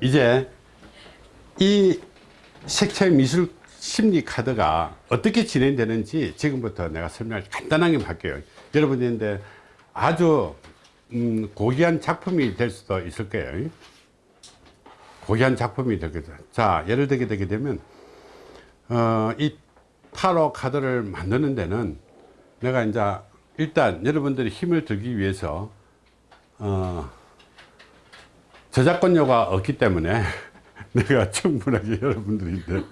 이제 이 색채 미술 심리 카드가 어떻게 진행되는지 지금부터 내가 설명을 간단하게 할게요. 여러분인데 아주 음, 고귀한 작품이 될 수도 있을 거예요. 고귀한 작품이 되거든 자 예를 들게 되게 되면 어, 이 타로 카드를 만드는 데는 내가 이제 일단 여러분들이 힘을 들기 위해서 어, 저작권료가 없기 때문에 내가 충분하게 여러분들인데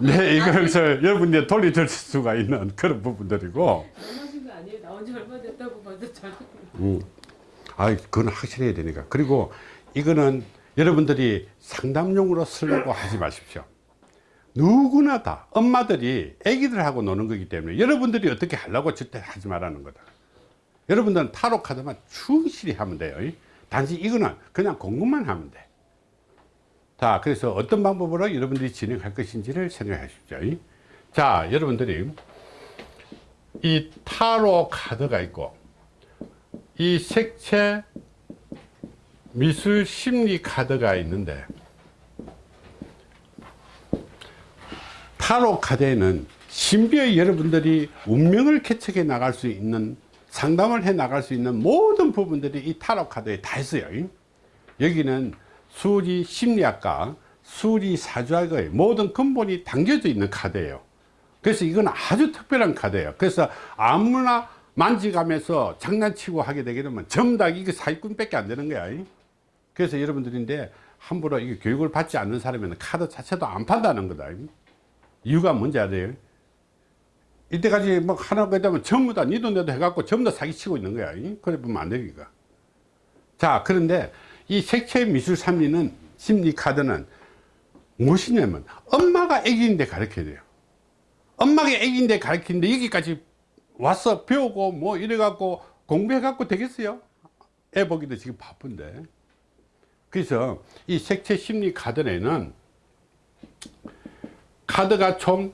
네 이것을 여러분들이 돌려줄 수가 있는 그런 부분들이고 하신 거 아니에요? 나온 지 얼마 됐다고 봐도 잘. 음. 아, 그건 확실해야 되니까. 그리고 이거는 여러분들이 상담용으로 쓰려고 하지 마십시오. 누구나 다 엄마들이 애기들하고 노는 거기 때문에 여러분들이 어떻게 하려고 절대 하지 말라는 거다. 여러분들은 타로 카드만 충실히 하면 돼요. 단지 이거는 그냥 공부만 하면 돼. 자, 그래서 어떤 방법으로 여러분들이 진행할 것인지를 생각하십시오. 자, 여러분들이 이 타로 카드가 있고 이 색채 미술 심리 카드가 있는데 타로 카드에는 신비의 여러분들이 운명을 개척해 나갈 수 있는 상담을 해 나갈 수 있는 모든 부분들이 이 타로 카드에 다 있어요. 여기는 수리 심리학과 수리 사주학의 모든 근본이 담겨져 있는 카드예요. 그래서 이건 아주 특별한 카드예요. 그래서 아무나 만지가면서 장난치고 하게 되게 되면 전부 다 이게 사기꾼 밖에 안 되는 거야. 그래서 여러분들인데 함부로 이게 교육을 받지 않는 사람에는 카드 자체도 안 판다는 거다. 이유가 뭔지 알아요 이때까지 뭐 하나 그다면 전부 다 니도 내도 해갖고 전부 다 사기치고 있는 거야. 그래 보면 안 되니까. 자 그런데 이 색채 미술 심리는 심리 카드는 무엇이냐면 엄마가 애기인데 가르쳐야 돼요. 엄마가 애기인데 가르치는데 여기까지 와서 배우고 뭐 이래 갖고 공부해 갖고 되겠어요? 애 보기도 지금 바쁜데. 그래서 이 색채 심리 카드에는 카드가 총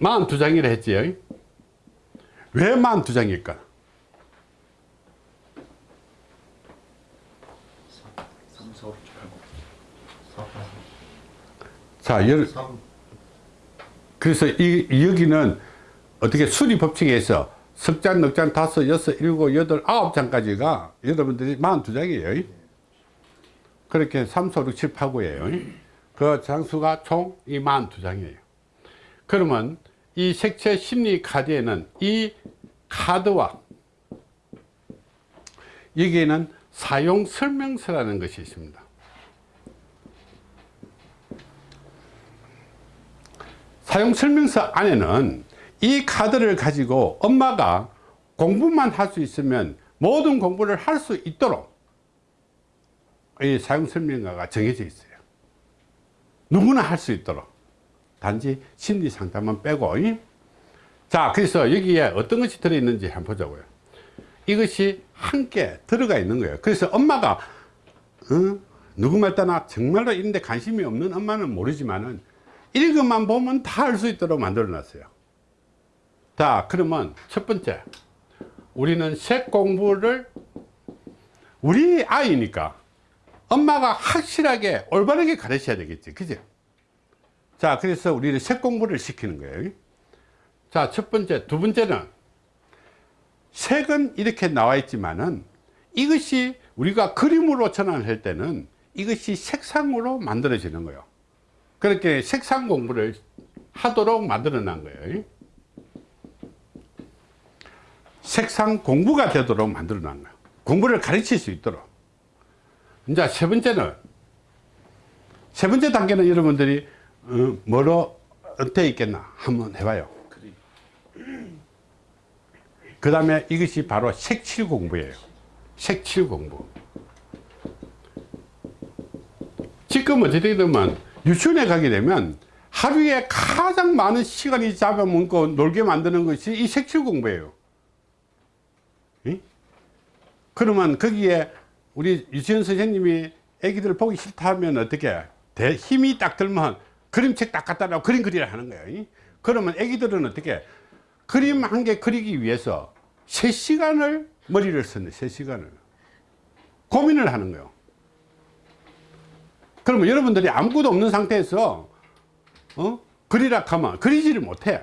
42장이라 했지 왜 42장일까 3, 4, 5, 6, 7, 8, 9자 열, 3 그래서 이, 이 여기는 어떻게 수리 법칙에서 석장, 넉장, 다섯, 여섯, 일곱, 여덟, 아홉 장까지가 여러분들이 42장이에요. 그렇게 3, 4, 6, 7, 8, 9예요. 그 장수가 총 이 42장이에요. 그러면 이 색채 심리 카드에는 이 카드와 여기에는 사용 설명서라는 것이 있습니다. 사용 설명서 안에는 이 카드를 가지고 엄마가 공부만 할 수 있으면 모든 공부를 할 수 있도록 이 사용 설명서가 정해져 있어요 누구나 할 수 있도록 단지 심리 상담만 빼고. 이? 자 그래서 여기에 어떤 것이 들어있는지 한번 보자고요. 이것이 함께 들어가 있는 거예요. 그래서 엄마가 어? 누구 말 따나 정말로 이런 데 관심이 없는 엄마는 모르지만은 읽어만 보면 다할수 있도록 만들어 놨어요. 자 그러면 첫 번째 우리는 색 공부를 우리 아이니까 엄마가 확실하게 올바르게 가르쳐야 되겠지. 그죠 자 그래서 우리는 색 공부를 시키는 거예요 자 첫 번째 두 번째는 색은 이렇게 나와 있지만은 이것이 우리가 그림으로 전환할 때는 이것이 색상으로 만들어지는 거예요. 그렇게 색상 공부를 하도록 만들어 놓은 거예요 색상 공부가 되도록 만들어 놓은 거예요. 공부를 가르칠 수 있도록. 이제 세 번째는 세 번째 단계는 여러분들이 어, 뭐로 어떻게 있겠나 한번 해봐요. 그 다음에 이것이 바로 색칠 공부예요. 색칠 공부. 지금 어떻게 되면 유치원에 가게 되면 하루에 가장 많은 시간이 잡아먹고 놀게 만드는 것이 이 색칠 공부예요. 이? 그러면 거기에 우리 유치원 선생님이 애기들 보기 싫다 하면 어떻게 대 힘이 딱 들면 그림책 딱 갖다 놔 그림 그리라 하는 거예요 이? 그러면 애기들은 어떻게 그림 한 개 그리기 위해서 3시간을 머리를 썼네 3시간을. 고민을 하는 거예요. 그러면 여러분들이 아무것도 없는 상태에서 어? 그리라 하면 그리지를 못해.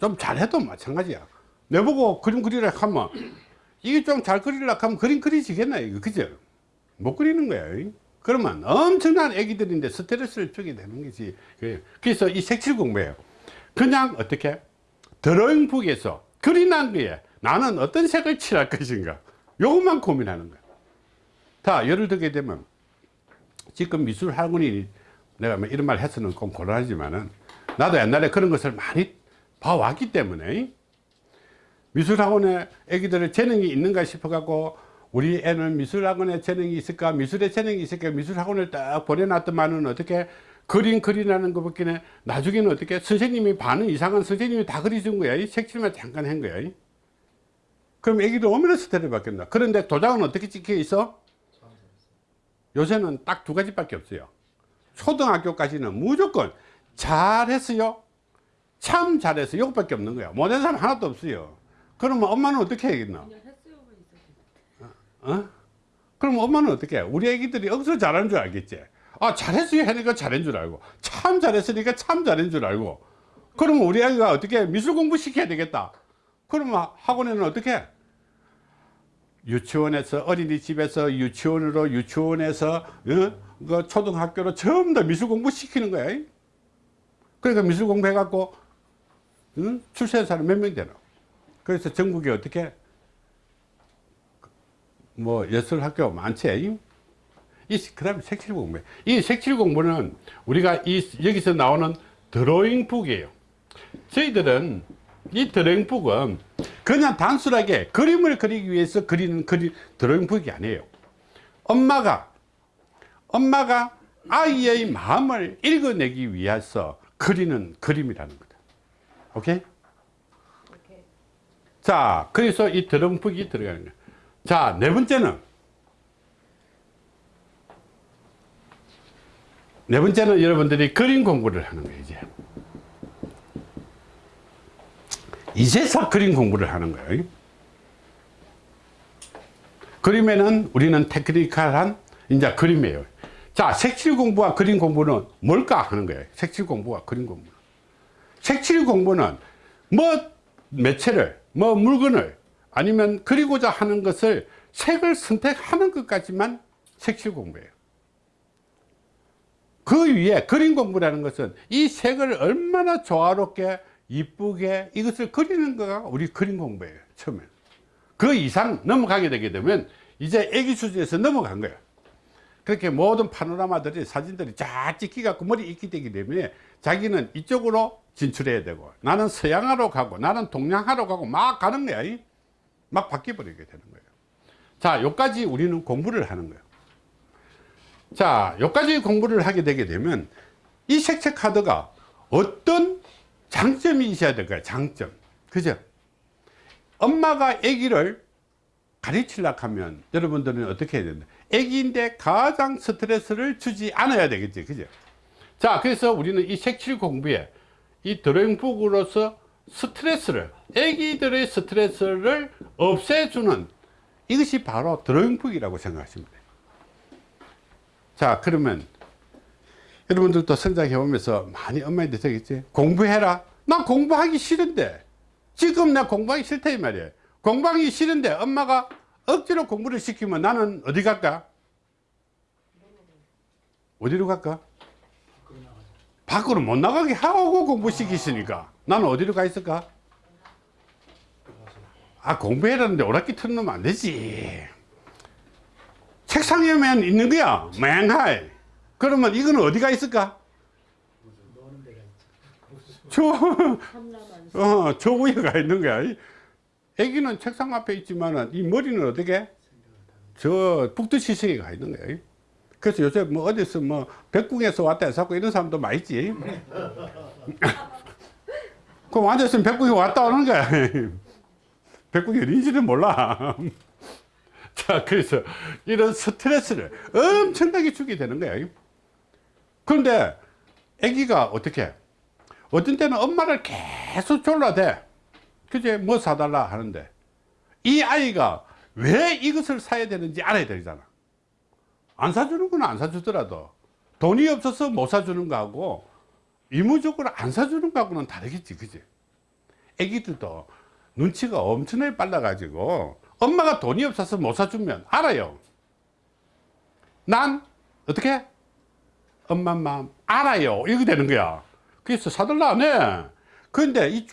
좀 잘해도 마찬가지야. 내보고 그림 그리라 하면 이게 좀 잘 그리려 하면 그림 그리지겠나 이거. 그죠? 못 그리는 거야 그러면 엄청난 애기들인데 스트레스를 주게 되는 거지. 그래요. 그래서 이 색칠 공부예요. 그냥 어떻게? 드로잉북에서 그리난 거에 나는 어떤 색을 칠할 것인가? 요것만 고민하는 거야. 자 예를 들게 되면 지금 미술 학원이 내가 뭐 이런 말 해서는 좀 곤란하지만은 나도 옛날에 그런 것을 많이 봐왔기 때문에 미술학원에 애기들의 재능이 있는가 싶어 갖고 우리 애는 미술학원에 재능이 있을까? 미술에 재능이 있을까? 미술학원을 딱 보내놨더만은 어떻게 그림 그리라는 것밖에 나중에는 어떻게 선생님이 반은 이상한 선생님이 다 그려준 거야. 이 색칠만 잠깐 한 거야. 그럼 애기도 오면 스트레스 받겠나 그런데 도장은 어떻게 찍혀 있어? 요새는 딱 두 가지밖에 없어요. 초등학교까지는 무조건 잘했어요. 참 잘했어요. 이것밖에 없는 거야. 못한 사람 하나도 없어요. 그러면 엄마는 어떻게 해야겠나 어? 그럼 엄마는 어떻게 해? 우리 애기들이 억수로 잘하는 줄 알겠지 아 잘했어요 하니까 잘한 줄 알고 참 잘했으니까 참 잘한 줄 알고 그러면 우리 아이가 어떻게 해? 미술 공부 시켜야 되겠다 그러면 학원에는 어떻게 해? 유치원에서 어린이집에서 유치원으로 유치원에서 어? 그 초등학교로 전부 다 미술 공부 시키는 거야 그러니까 미술 공부 해갖고 응? 출세한 사람 몇 명 되나 그래서 전국에 어떻게 뭐 예술학교 많지? 이 그 다음에 색칠 공부. 이 색칠 공부는 우리가 이 여기서 나오는 드로잉북이에요. 저희들은 이 드로잉북은 그냥 단순하게 그림을 그리기 위해서 그리는 그리, 드로잉북이 아니에요. 엄마가 엄마가 아이의 마음을 읽어내기 위해서 그리는 그림이라는 거다. 오케이? 자 그래서 이 드럼북이 들어가는 거야 자 네 번째는. 네 번째는 여러분들이 그림 공부를 하는 거예요 이제. 이제서 그림 공부를 하는 거예요. 그림에는 우리는 테크니컬한 이제 그림이에요. 자 색칠 공부와 그림 공부는 뭘까 하는 거예요. 색칠 공부와 그림 공부. 색칠 공부는 뭐 매체를 뭐 물건을 아니면 그리고자 하는 것을 색을 선택하는 것까지만 색칠 공부예요. 그 위에 그림 공부라는 것은 이 색을 얼마나 조화롭게 이쁘게 이것을 그리는 거가 우리 그림 공부예요 처음에 그 이상 넘어가게 되게 되면 이제 애기 수준에서 넘어간 거예요. 그렇게 모든 파노라마들이 사진들이 쫙 찍히 갖고 머리 익히 되기 때문에 자기는 이쪽으로 진출해야 되고 나는 서양화로 가고 나는 동양화로 가고 막 가는 거야 이. 막 바뀌어 버리게 되는 거예요. 자 여기까지 우리는 공부를 하는 거예요. 자 여기까지 공부를 하게 되게 되면 이 색채 카드가 어떤 장점이 있어야 될까요? 장점. 그죠? 엄마가 아기를 가르치려고 하면 여러분들은 어떻게 해야 된다? 아기인데 가장 스트레스를 주지 않아야 되겠지. 그죠? 자 그래서 우리는 이 색칠 공부에 이 드로잉북으로서 스트레스를 아기들의 스트레스를 없애주는 이것이 바로 드로잉북이라고 생각하시면 돼요. 자 그러면 여러분들도 성장해 오면서 많이 엄마한테 되겠지? 공부해라. 난 공부하기 싫은데. 지금 나 공부하기 싫다 이 말이에요. 공부하기 싫은데 엄마가 억지로 공부를 시키면 나는 어디 갈까? 어디로 갈까? 밖으로 못 나가게 하고 공부시키시니까 나는 어디로 가 있을까? 아 공부해라는데 오락기 틀어놓으면 안 되지. 책상에만 있는 거야 맹하이. 그러면 이거는 어디가 있을까? 저, 어, 저 위에 가 있는 거야. 이 애기는 책상 앞에 있지만 이 머리는 어떻게 저 북두시성에 가 있는 거야. 그래서 요새 뭐 어디서 뭐 백궁에서 왔다 해서 이런 사람도 많이 있지 그럼 앉아있으면 백궁에 왔다 오는 거야. 백궁이 어딘지는 몰라. 자 그래서 이런 스트레스를 엄청나게 주게 되는 거야. 그런데 아기가 어떻게? 어떤 때는 엄마를 계속 졸라대. 그제 뭐 사달라 하는데 이 아이가 왜 이것을 사야 되는지 알아야 되잖아. 안 사주는 건 안 사주더라도. 돈이 없어서 못 사주는 거하고 의무적으로 안 사주는 거하고는 다르겠지 그지? 애기들도 눈치가 엄청나게 빨라 가지고 엄마가 돈이 없어서 못 사주면 알아요. 난 어떻게? 엄마 마음 알아요. 이렇게 되는 거야. 그래서 사달라 안해.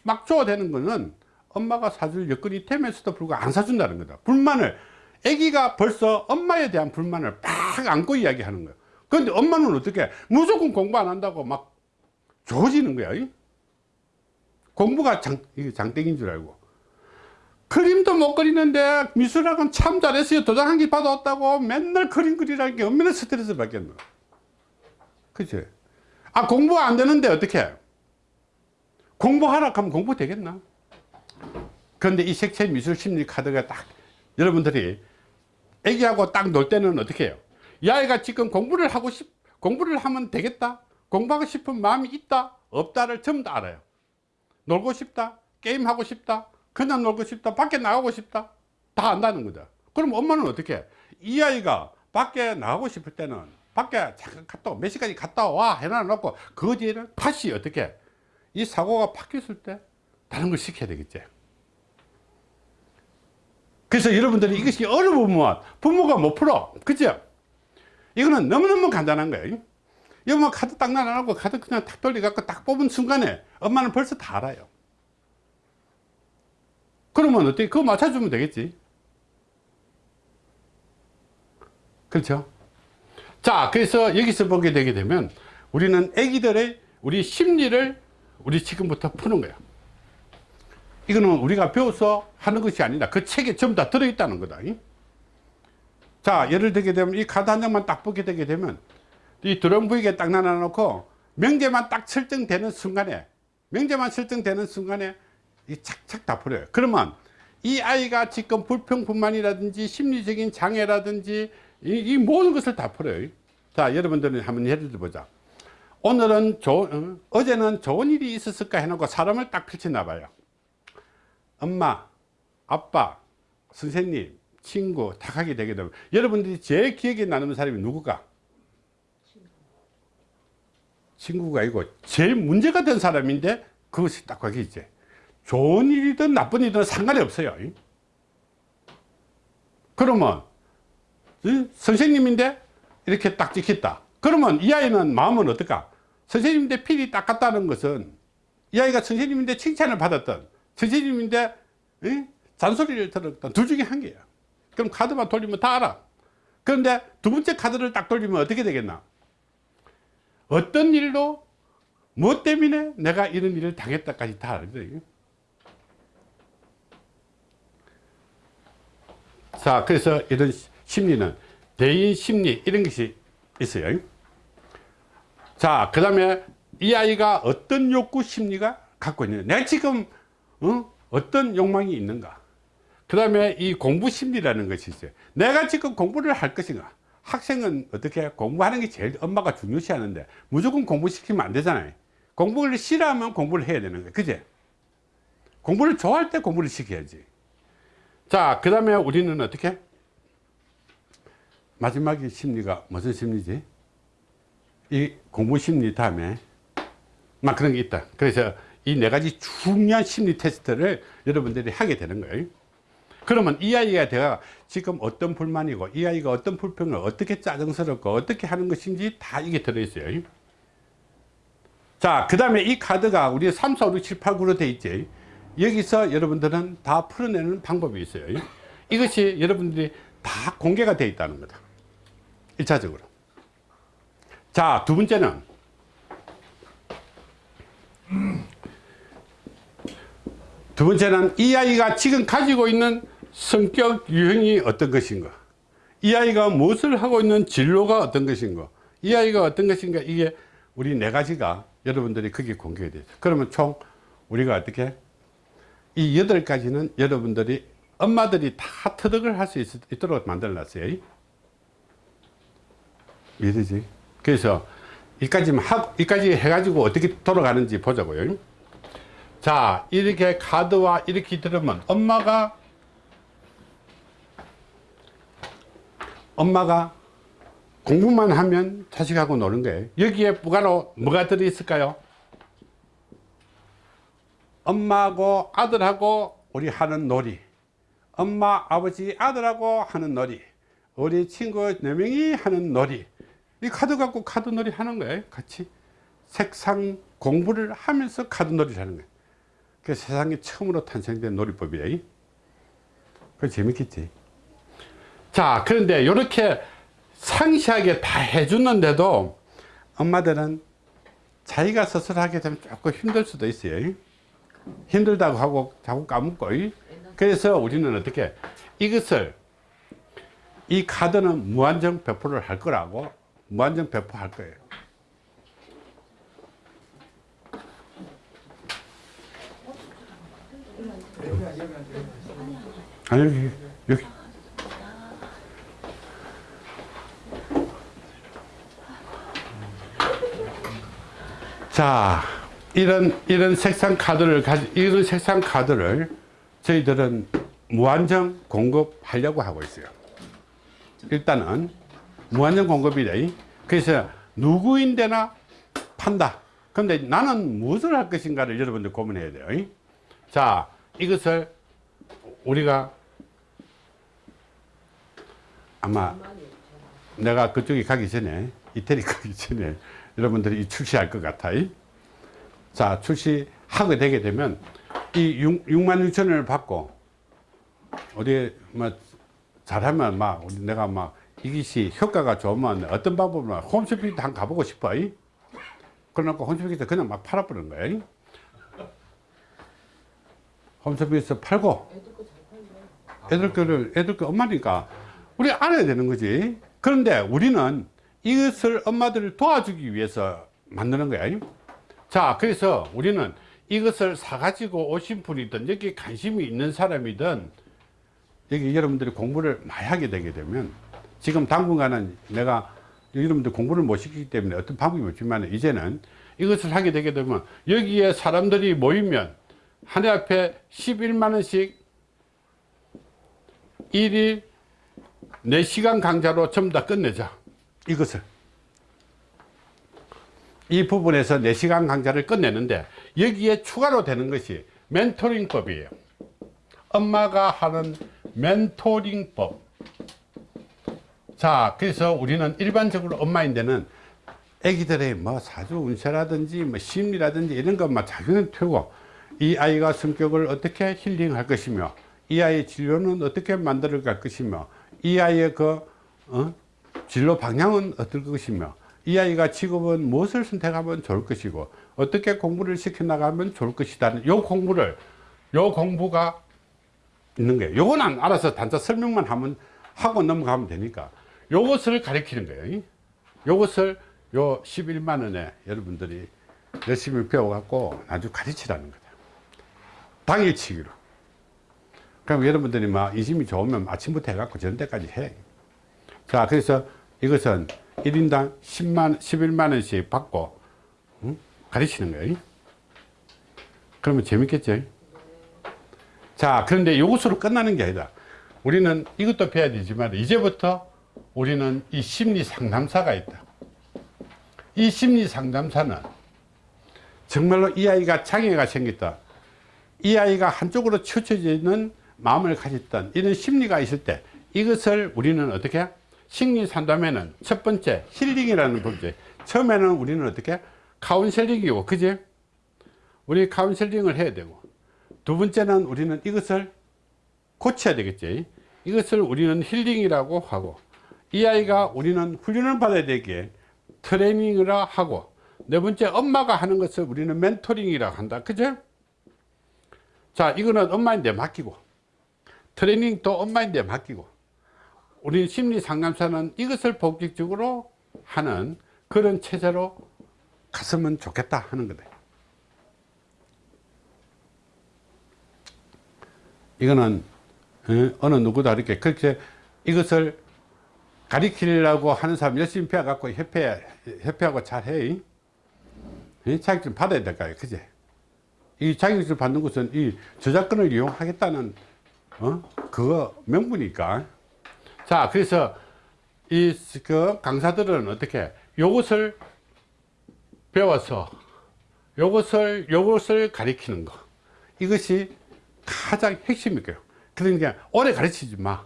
이막 줘야 되는 거는 엄마가 사줄 여건이 되면서도 불구하고 안 사준다는 거다. 불만을. 애기가 벌써 엄마에 대한 불만을 팍 안고 이야기하는 거야. 근데 엄마는 어떻게? 무조건 공부 안 한다고 막 좋아지는 거야 이? 공부가 장, 장땡인 줄 알고. 그림도 못 그리는데 미술학원 참 잘했어요. 도장 한 개 받아왔다고 맨날 그림 그리라는 게 얼마나 스트레스 받겠노. 그치? 아 공부 안 되는데 어떻게 공부하라 하면 공부 되겠나? 그런데 이 색채 미술 심리 카드가 딱 여러분들이 애기하고 딱 놀 때는 어떻게 해요? 이 아이가 지금 공부를 하고 싶 공부를 하면 되겠다 공부하고 싶은 마음이 있다 없다를 전부 다 알아요. 놀고 싶다 게임하고 싶다 그냥 놀고 싶다 밖에 나가고 싶다 다 안다는 거다 그럼 엄마는 어떻게 해? 이 아이가 밖에 나가고 싶을 때는 밖에 잠깐 갔다 몇 시까지 갔다 와 해놔 놓고 그 뒤에는 다시 어떻게 해? 이 사고가 바뀌었을 때 다른 걸 시켜야 되겠지. 그래서 여러분들이 이것이 어려우면 부모가 못 풀어? 그죠? 이거는 너무너무 간단한 거예요 여러분 카드 딱 나눠놓고 카드 그냥 탁 돌려갖고 딱 뽑은 순간에 엄마는 벌써 다 알아요. 그러면 어떻게 그거 맞춰주면 되겠지? 그렇죠? 자 그래서 여기서 보게 되게 되면 우리는 애기들의 우리 심리를 우리 지금부터 푸는 거야. 이거는 우리가 배워서 하는 것이 아니라 그 책에 전부 다 들어있다는 거다 이? 자 예를 들게 되면 이 카드 한 장만 딱 보게 되게 되면 이 드럼 부위에 딱 나눠 놓고 명제만 딱 설정되는 순간에 명제만 설정되는 순간에 이 착착 다 풀어요. 그러면 이 아이가 지금 불평불만이라든지 심리적인 장애라든지 이, 이 모든 것을 다 풀어요. 자 여러분들은 한번 예를 들어 보자. 오늘은 조, 어, 어제는 좋은 일이 있었을까 해놓고 사람을 딱 펼쳐놔 봐요. 엄마 아빠 선생님 친구 다 하게 되게 되면 여러분들이 제일 기억에 남는 사람이 누구가 친구가 아니고 제일 문제가 된 사람인데 그것이 딱 거기 있지. 좋은 일이든 나쁜 일이든 상관이 없어요. 그러면 이 선생님인데 이렇게 딱 찍혔다. 그러면 이 아이는 마음은 어떨까? 선생님인데 필이 딱 갔다는 것은 이 아이가 선생님인데 칭찬을 받았던 선생님인데 이? 잔소리를 들었던 둘 중에 한 개야. 그럼 카드만 돌리면 다 알아. 그런데 두 번째 카드를 딱 돌리면 어떻게 되겠나 어떤 일로 무엇 때문에 내가 이런 일을 당했다까지 다 알거든요. 자 그래서 이런 심리는 대인 심리 이런 것이 있어요. 자 그 다음에 이 아이가 어떤 욕구 심리가 갖고 있느냐. 내가 지금 어? 어떤 욕망이 있는가. 그 다음에 이 공부 심리라는 것이 있어요. 내가 지금 공부를 할 것인가 학생은 어떻게 공부하는 게 제일 엄마가 중요시 하는데 무조건 공부시키면 안 되잖아요. 공부를 싫어하면 공부를 해야 되는 거예요. 그제? 공부를 좋아할 때 공부를 시켜야지. 자그 다음에 우리는 어떻게? 마지막에 심리가 무슨 심리지? 이 공부 심리 다음에 막 그런 게 있다. 그래서 이 네 가지 중요한 심리 테스트를 여러분들이 하게 되는 거예요. 그러면 이 아이가 내가 지금 어떤 불만이고 이 아이가 어떤 불평을 어떻게 짜증스럽고 어떻게 하는 것인지 다 이게 들어있어요. 자그 다음에 이 카드가 우리 3, 4, 5, 6, 7, 8, 9로 돼 있지. 여기서 여러분들은 다 풀어내는 방법이 있어요. 이것이 여러분들이 다 공개가 되어 있다는 거다. 1차적으로. 자 두 번째는 두 번째는 이 아이가 지금 가지고 있는 성격 유형이 어떤 것인가? 이 아이가 무엇을 하고 있는 진로가 어떤 것인가? 이 아이가 어떤 것인가? 이게 우리 네 가지가 여러분들이 그게 공개가 되죠 그러면 총 우리가 어떻게? 이 여덟 가지는 여러분들이 엄마들이 다 터득을 할 수 있도록 만들어 놨어요. 이해되지? 그래서 이까지만 하 이까지 해가지고 어떻게 돌아가는지 보자고요. 자 이렇게 카드와 이렇게 들으면 엄마가 엄마가 공부만 하면 자식하고 노는 거예요. 여기에 부가로 뭐가 들어있을까요? 엄마하고 아들하고 우리 하는 놀이. 엄마 아버지 아들하고 하는 놀이. 우리 친구 네명이 하는 놀이. 이 카드 갖고 카드 놀이 하는 거예요 같이. 색상 공부를 하면서 카드 놀이를 하는 거예요. 그 세상에 처음으로 탄생된 놀이법이에요. 그 재밌겠지 자 그런데 이렇게 상시하게 다 해주는데도 엄마들은 자기가 스스로 하게 되면 조금 힘들 수도 있어요. 힘들다고 하고 자꾸 까먹고. 그래서 우리는 어떻게 이것을 이 카드는 무한정 배포를 할 거라고 무한정 배포할 거예요. 여기 여기 자 이런 이런 색상 카드를 이런 색상 카드를 저희들은 무한정 공급하려고 하고 있어요. 일단은 무한정 공급이래. 그래서 누구인데나 판다. 근데 나는 무엇을 할 것인가를 여러분들 고민해야 돼요. 자 이것을 우리가 아마 내가 그쪽에 가기 전에 이태리 가기 전에 여러분들이 출시할 것 같아요 자 출시하게 되게 되면 이 6, 6만 6천 원을 받고 어디 뭐 잘하면 막 우리 내가 막 이것이 효과가 좋으면 어떤 방법으로 홈쇼핑도 한 가보고 싶어 그러니까 홈쇼핑에서 그냥 막 팔아버리는 거야 홈쇼핑에서 팔고 애들 거를 애들 거 엄마니까 우리 알아야 되는 거지. 그런데 우리는 이것을 엄마들을 도와주기 위해서 만드는 거야 자 그래서 우리는 이것을 사가지고 오신 분이든 여기 관심이 있는 사람이든 여기 여러분들이 공부를 많이 하게 되게 되면 지금 당분간은 내가 여러분들 공부를 못 시키기 때문에 어떤 방법이 없지만 이제는 이것을 하게 되게 되면 여기에 사람들이 모이면 한 해 앞에 11만 원씩 1일 4시간 강좌로 전부 다 끝내자 이것을. 이 부분에서 4시간 강좌를 끝내는데 여기에 추가로 되는 것이 멘토링법이에요. 엄마가 하는 멘토링법. 자 그래서 우리는 일반적으로 엄마인데는 애기들의 뭐 사주 운세라든지 뭐 심리라든지 이런 것만 자기는 펴고 이 아이가 성격을 어떻게 힐링할 것이며 이 아이의 진료는 어떻게 만들어 갈 것이며 이 아이의 그 어? 진로 방향은 어떨 것이며 이 아이가 직업은 무엇을 선택하면 좋을 것이고 어떻게 공부를 시켜 나가면 좋을 것이다 요 공부를 요 공부가 있는 거예요. 요거는 알아서 단자 설명만 하면 하고 넘어가면 되니까. 요것을 가리키는 거예요 요것을 요 11만 원에 여러분들이 열심히 배워 갖고 아주 가르치라는 거다. 당일치기로. 그럼 여러분들이 막 이심이 좋으면 아침부터 해갖고 저녁 때까지 해. 자, 그래서 이것은 1인당 10만, 11만 원씩 받고, 응? 가르치는 거예요. 그러면 재밌겠죠? 자, 그런데 이것으로 끝나는 게 아니다. 우리는 이것도 배워야 되지만, 이제부터 우리는 이 심리 상담사가 있다. 이 심리 상담사는 정말로 이 아이가 장애가 생겼다. 이 아이가 한쪽으로 치우쳐져 있는 마음을 가졌던 이런 심리가 있을 때 이것을 우리는 어떻게 심리 상담에는 첫 번째 healing이라는 법이죠 처음에는 우리는 어떻게? counseling이고 그지? 우리 counseling을 해야 되고. 두 번째는 우리는 이것을 고쳐야 되겠지. 이것을 우리는 healing이라고 하고. 이 아이가 우리는 훈련을 받아야 되기에 트레이닝을 하고. 네 번째 엄마가 하는 것을 우리는 멘토링이라고 한다. 그죠 자 이거는 엄마인데 맡기고. 트레이닝도 엄마인데 맡기고 우리 심리 상담사는 이것을 본격적으로 하는 그런 체제로 갔으면 좋겠다 하는 거다 이거는 어, 어느 누구도 이렇게 그렇게 이것을 가리키려고 하는 사람 열심히 배워갖고 협회, 협회하고 잘해. 자격증 받아야 될까요. 그제 이 자격증 받는 것은 이 저작권을 이용하겠다는 어? 그거 명분이니까 자 그래서 이 그 강사들은 어떻게 요것을 배워서 요것을 요것을 가리키는 거. 이것이 가장 핵심이고요. 그러니까 오래 가르치지 마.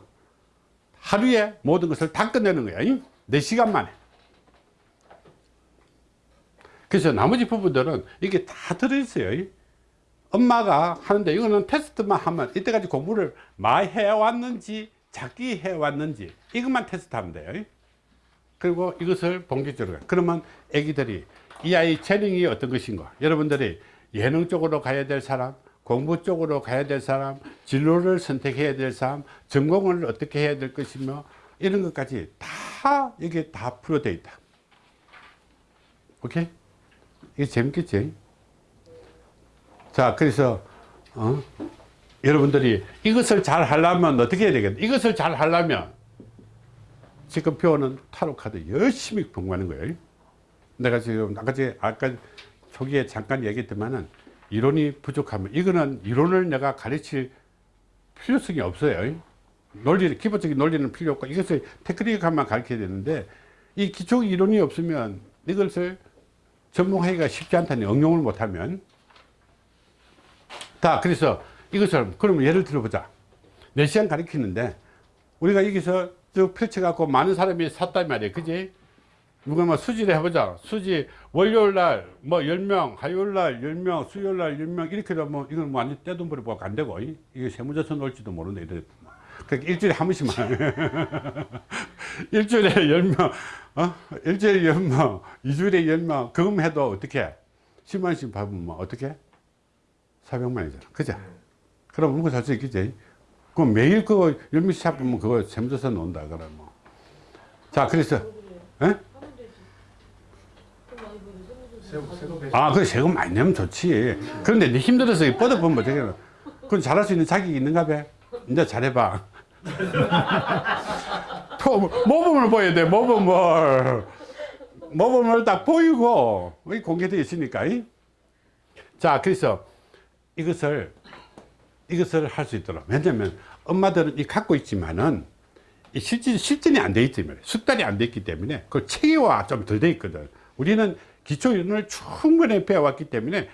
하루에 모든 것을 다 끝내는 거야 4시간 만에. 그래서 나머지 부분들은 이게 다 들어있어요 엄마가 하는데 이거는 테스트만 하면 이때까지 공부를 많이 해왔는지 작게 해왔는지 이것만 테스트하면 돼요. 그리고 이것을 본격적으로 가. 그러면 애기들이 이 아이 재능이 어떤 것인가? 여러분들이 예능 쪽으로 가야 될 사람 공부 쪽으로 가야 될 사람 진로를 선택해야 될 사람 전공을 어떻게 해야 될 것이며 이런 것까지 다 이게 다 풀어져 있다 오케이? 이게 재밌겠지? 자 그래서 어? 여러분들이 이것을 잘 하려면 어떻게 해야 되겠다 이것을 잘 하려면 지금 배우는 타로 카드 열심히 공부하는 거예요. 내가 지금 아까 제 아까 초기에 잠깐 얘기했지만은 이론이 부족하면 이거는 이론을 내가 가르칠 필요성이 없어요. 논리 기본적인 논리는 필요 없고 이것을 테크닉만 가르쳐야 되는데 이 기초 이론이 없으면 이것을 전문하기가 쉽지 않다니 응용을 못하면 자 그래서 이것을 그러면 예를 들어보자. 4시간 가르치는데 우리가 여기서 쭉 펼쳐갖고 많은 사람이 샀단 말이에요. 그지? 누가 뭐 수지를 해보자. 수지 월요일날 뭐 10명 화요일날 10명 수요일날 10명 이렇게 되면 이건 뭐 완전 떼돈 버리고 안 되고. 이- 이게 세무조선 올지도 모르는데 이래. 그러니까 일주일에 한 번씩만. 일주일에 10명 어? 일주일에 10명 2주일에 10명. 그럼 해도 어떻게? 10만원씩 받으면 뭐 어떻게? 400만이잖아. 그죠 그럼 먹고 살 수 있겠지 그럼 매일 그거 10명씩 잡으면 그거 세무조선 온다 그래 뭐자 그래서 예? 아, 그 세금 많이 내면 좋지. 그런데 네 힘들어서 뻗어보면 어떻게, 그건 잘할 수 있는 자격이 있는가 봐. 이제 잘해봐. 토, 모범을 보여야 돼, 모범을. 모범을 딱 보이고, 이 공개되어 있으니까. 이? 자, 그래서 이것을, 이것을 할 수 있도록. 왜냐면 엄마들은 이 갖고 있지만은 이 실전, 실전이 안 돼 있기 때문에, 숙달이 안 돼 있기 때문에, 그 체계화 좀 덜 돼 있거든. 우리는 기초 이론을 충분히 배워왔기 때문에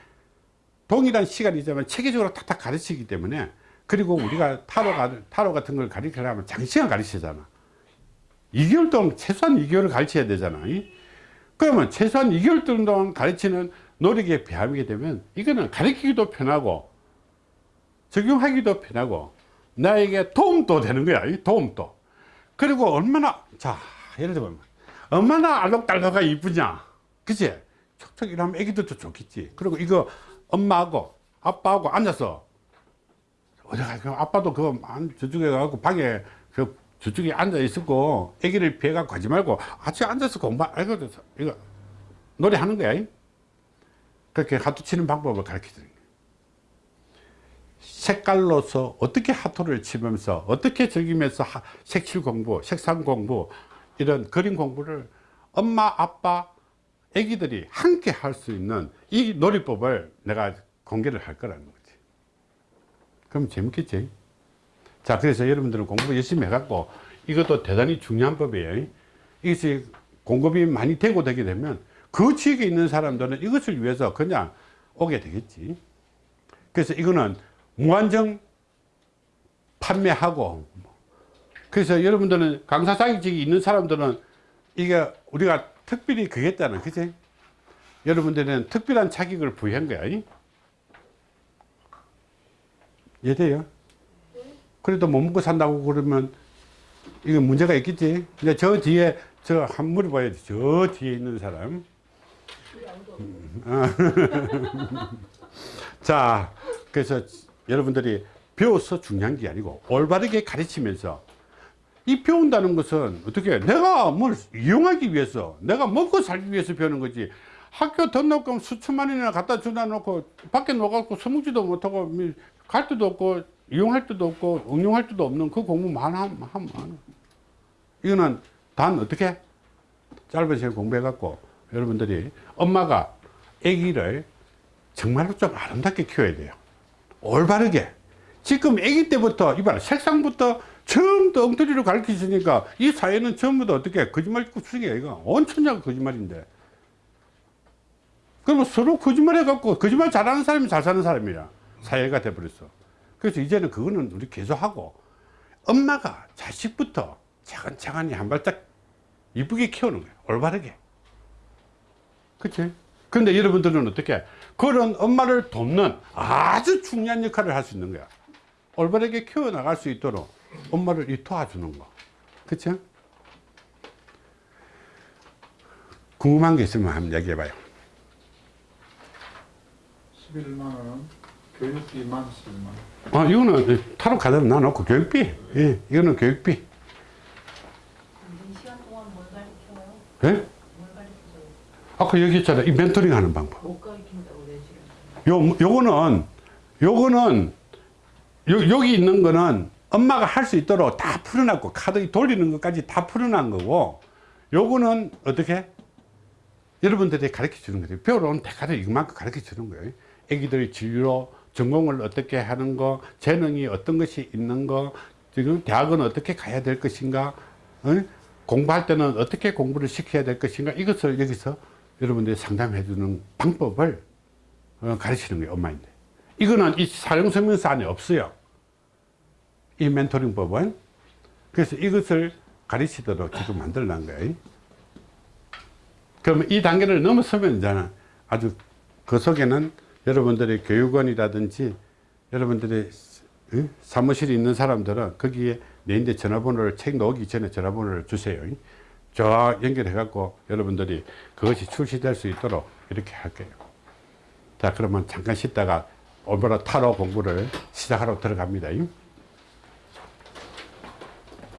동일한 시간이지만 체계적으로 탁탁 가르치기 때문에 그리고 우리가 타로, 가- 타로 같은 걸 가르치려면 장시간 가르치잖아. 2개월 동안 최소한 2개월을 가르쳐야 되잖아. 이? 그러면 최소한 2개월 동안 가르치는 노력에 비하게 되면 이거는 가르치기도 편하고 적용하기도 편하고 나에게 도움도 되는 거야. 이 도움도. 그리고 얼마나 자 예를 들면 얼마나 알록달록하고 이쁘냐 그치 촉촉 이러면 애기들도 좋겠지 그리고 이거 엄마하고 아빠하고 앉아서 어디 가 아빠도 안- 저쪽에 가고 방에 그 저쪽에 앉아 있었고 애기를 피해 갖고 가지 말고 같이 앉아서 공부 이거 이거 노래하는 거야 이? 그렇게 하트 치는 방법을 가르쳐 드는 거야 색깔로서 어떻게 하토를 치면서 어떻게 즐기면서 하- 색칠 공부, 색상 공부 이런 그림 공부를 엄마, 아빠, 애기들이 함께 할 수 있는 이 놀이법을 내가 공개를 할 거라는 거지. 그럼 재밌겠지? 자, 그래서 여러분들은 공부 열심히 해갖고 이것도 대단히 중요한 법이에요. 이것이 공급이 많이 되고 되게 되면 그 지역에 있는 사람들은 이것을 위해서 그냥 오게 되겠지. 그래서 이거는 무한정 판매하고 그래서 여러분들은 강사 자격증이 있는 사람들은 이게 우리가 특별히 있잖아 그치? 여러분들은 특별한 자격을 부여한 거야 이? 이해돼요? 그래도 못 먹고 산다고 그러면 이거 문제가 있겠지? 근데 저 뒤에 저 한 물어봐야지 저 뒤에 있는 사람. 자, 그래서 여러분들이 배워서 중요한 게 아니고 올바르게 가르치면서 이 배운다는 것은 어떻게 해? 내가 뭘 이용하기 위해서 내가 먹고 살기 위해서 배우는 거지 학교 등록금 수천만 원이나 갖다 주다 놓고 밖에 나가고 서먹지도 못하고 미- 갈 데도 없고 이용할 데도 없고 응용할 데도 없는 그 공부만 하면 하면 이거는 단 어떻게 짧은 시간 공부해 갖고 여러분들이 엄마가 아기를 정말로 좀 아름답게 키워야 돼요. 올바르게. 지금 아기 때부터, 이봐라, 색상부터 처음부터 엉터리로 가르치시니까 이 사회는 다 어떻게 거짓말 구성이야. 이거 온 천자가 거짓말인데. 그러면 서로 거짓말 해갖고 거짓말 잘하는 사람이 잘 사는 사람이야. 사회가 돼버렸어. 그래서 이제는 그거는 우리 계속하고 엄마가 자식부터 차근차근히 한 발짝 이쁘게 키우는 거야. 올바르게. 그치? 근데 여러분들은 어떻게 그런 엄마를 돕는 아주 중요한 역할을 할 수 있는 거야 올바르게 키워나갈 수 있도록 엄마를 이 도와주는 거 그치? 궁금한 게 있으면 한번 얘기해 봐요 11만 원은 교육비만 11만 원. 아, 이거는 타로 카드로 놔놓고 교육비. 예, 이거는 교육비. 이 시간 동안 뭘 가르쳐요? 예? 아까 얘기했잖아. 이 멘토링 하는 방법. 요, 요거는, 요거는, 요, 여기 있는 거는 엄마가 할 수 있도록 다 풀어놨고, 카드 돌리는 것까지 다 풀어난 거고, 요거는 어떻게? 여러분들이 가르쳐 주는 거예요. 배우러 온 대가를 이만큼 가르쳐 주는 거예요. 애기들이 진로, 전공을 어떻게 하는 거, 재능이 어떤 것이 있는 거, 지금 대학은 어떻게 가야 될 것인가, 어? 공부할 때는 어떻게 공부를 시켜야 될 것인가, 이것을 여기서 여러분들이 상담해 주는 방법을 어, 가르치는 거예요, 엄마인데. 이거는 이 사용설명서 안에 없어요. 이 멘토링 법은. 그래서 이것을 가르치도록 지금 만들어 놓은 거예요. 그러면 이 단계를 넘어서면 이제는 아주 그 속에는 여러분들의 교육원이라든지 여러분들의 어? 사무실에 있는 사람들은 거기에 내인데 전화번호를 책 놓기 전에 전화번호를 주세요. 저 연결해 갖고 여러분들이 그것이 출시될 수 있도록 이렇게 할게요. 자 그러면 잠깐 쉬다가 오늘부터 타로 공부를 시작하러 들어갑니다.